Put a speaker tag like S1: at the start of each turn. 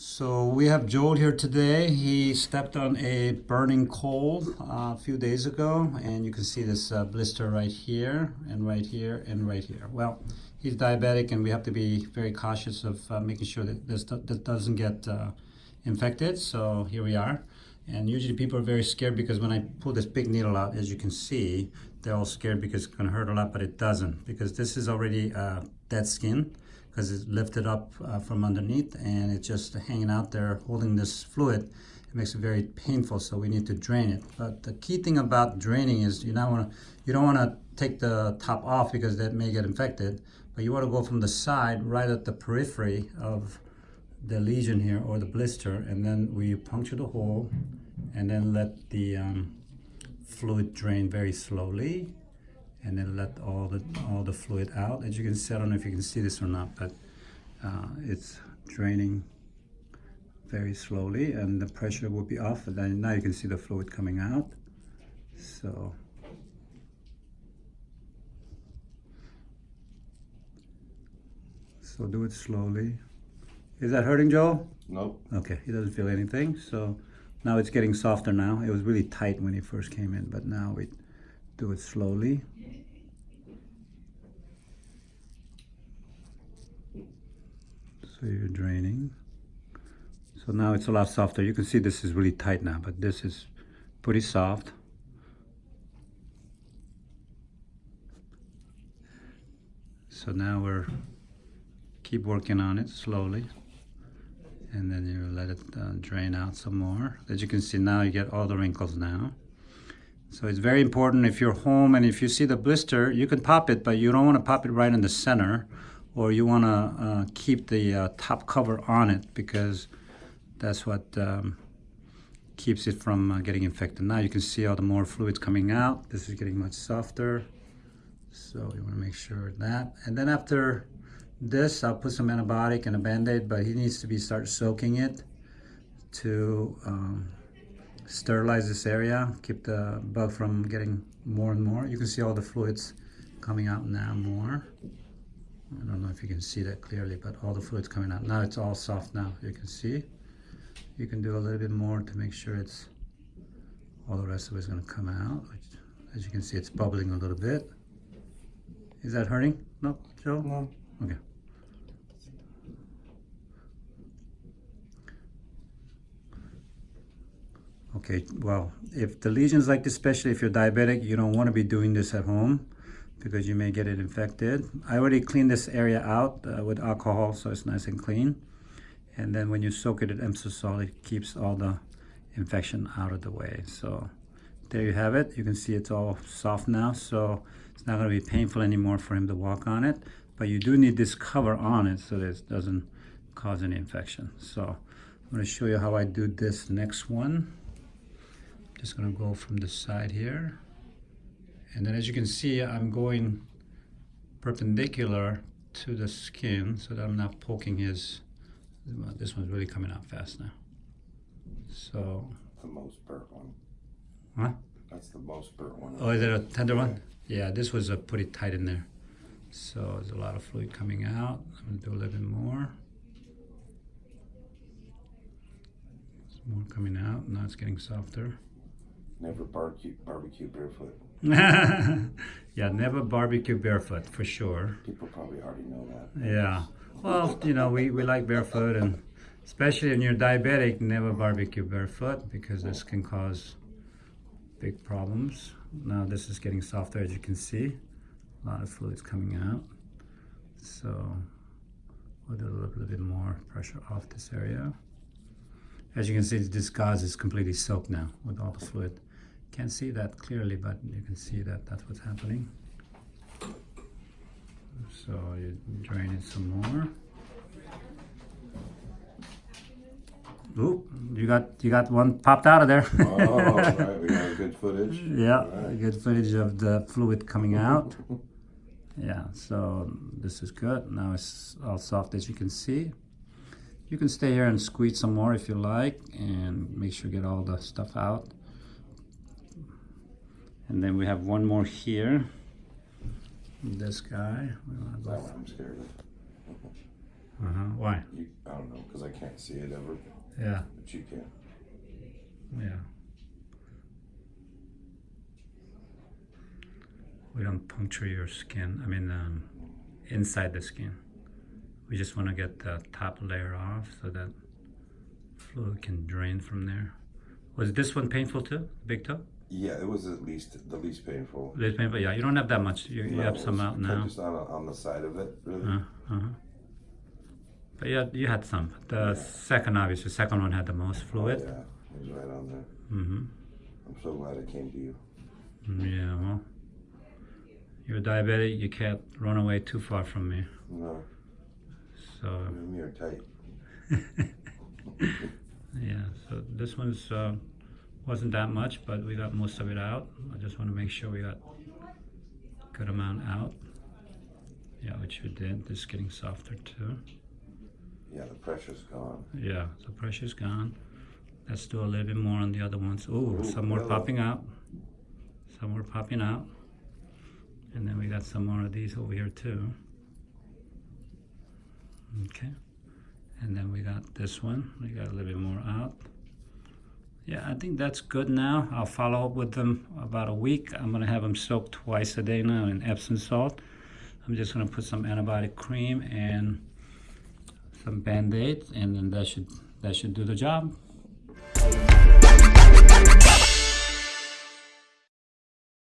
S1: So we have Joel here today. He stepped on a burning coal uh, a few days ago, and you can see this uh, blister right here, and right here, and right here. Well, he's diabetic, and we have to be very cautious of uh, making sure that this that doesn't get uh, infected. So here we are. And usually people are very scared because when I pull this big needle out, as you can see, they're all scared because it's going to hurt a lot, but it doesn't because this is already uh, dead skin because it's lifted up uh, from underneath and it's just hanging out there holding this fluid. It makes it very painful, so we need to drain it. But the key thing about draining is you not want to you don't want to take the top off because that may get infected, but you want to go from the side right at the periphery of the lesion here or the blister, and then we puncture the hole and then let the um, fluid drain very slowly and then let all the all the fluid out. As you can see, I don't know if you can see this or not, but uh, it's draining very slowly, and the pressure will be off. And then now you can see the fluid coming out. So. So do it slowly. Is that hurting, Joel?
S2: Nope.
S1: Okay, he doesn't feel anything. So now it's getting softer now. It was really tight when he first came in, but now we do it slowly. So you're draining. So now it's a lot softer. You can see this is really tight now, but this is pretty soft. So now we're keep working on it slowly and then you let it uh, drain out some more. As you can see now you get all the wrinkles now. So it's very important if you're home and if you see the blister, you can pop it, but you don't want to pop it right in the center or you want to uh, keep the uh, top cover on it because that's what um, keeps it from uh, getting infected. Now you can see all the more fluids coming out. This is getting much softer. So you want to make sure that. And then after this, I'll put some antibiotic and a band-aid, but he needs to be start soaking it to um, sterilize this area, keep the bug from getting more and more. You can see all the fluids coming out now more. I don't know if you can see that clearly, but all the fluids coming out. Now it's all soft now, you can see. You can do a little bit more to make sure it's, all the rest of it is gonna come out. Which, as you can see, it's bubbling a little bit. Is that hurting? No, Joe?
S2: No.
S1: Okay. Okay, well, if the lesions like this, especially if you're diabetic, you don't want to be doing this at home because you may get it infected. I already cleaned this area out uh, with alcohol so it's nice and clean. And then when you soak it in Epsom salt, it keeps all the infection out of the way. So there you have it. You can see it's all soft now, so it's not going to be painful anymore for him to walk on it. But you do need this cover on it so that it doesn't cause any infection. So I'm going to show you how I do this next one. Just going to go from the side here. And then as you can see, I'm going perpendicular to the skin so that I'm not poking his, well, this one's really coming out fast now. So,
S2: The most burnt one.
S1: huh?
S2: That's the most burnt one.
S1: Oh, is it a tender one? Yeah, this was uh, pretty tight in there. So there's a lot of fluid coming out. I'm gonna do a little bit more. There's more coming out. Now it's getting softer.
S2: Never barbecue barbecue barefoot.
S1: yeah, never barbecue barefoot for sure.
S2: People probably already know that.
S1: Yeah. Well, you know, we, we like barefoot and especially when you're diabetic, never barbecue barefoot because this can cause big problems. Now this is getting softer as you can see. A lot of fluids coming out. So we'll do a little, little bit more pressure off this area. As you can see, this gauze is completely soaked now with all the fluid. Can't see that clearly, but you can see that that's what's happening. So you drain it some more. Oop, you got you got one popped out of there.
S2: oh, right. We got good footage.
S1: yeah,
S2: Right.
S1: good footage of the fluid coming out. Yeah, so this is good. Now it's all soft as you can see. You can stay here and squeeze some more if you like and make sure you get all the stuff out. And then we have one more here. This guy. We wanna go
S2: That one I'm scared of.
S1: Uh-huh. Why?
S2: You, I don't know, because I can't see it ever,
S1: Yeah.
S2: but you can.
S1: Yeah. We don't puncture your skin. I mean, um, inside the skin. We just want to get the top layer off so that fluid can drain from there. Was this one painful too? Big toe?
S2: Yeah, it was at least the least painful.
S1: Less painful? Yeah. You don't have that much. You, you have some out now.
S2: Just on, on the side of it, really.
S1: Uh, uh-huh. But yeah, you had some. The second, obviously, second one had the most
S2: Oh,
S1: fluid.
S2: yeah, it was right on there.
S1: Mm-hmm.
S2: I'm so glad it came to you.
S1: Yeah, well, you're diabetic. You can't run away too far from me.
S2: No,
S1: So
S2: you and me are tight.
S1: yeah, so this one's uh, wasn't that much, but we got most of it out. I just want to make sure we got good amount out. Yeah, which we did. This is getting softer too.
S2: Yeah, the pressure's gone.
S1: Yeah, the pressure's gone. Let's do a little bit more on the other ones. Ooh,
S2: Ooh,
S1: some more
S2: hello.
S1: popping out. Some more popping out. And then we got some more of these over here too. Okay. And then we got this one. We got a little bit more out. Yeah, I think that's good now. I'll follow up with them about a week. I'm gonna have them soaked twice a day now in Epsom salt. I'm just gonna put some antibiotic cream and some band-aids and then that should that should do the job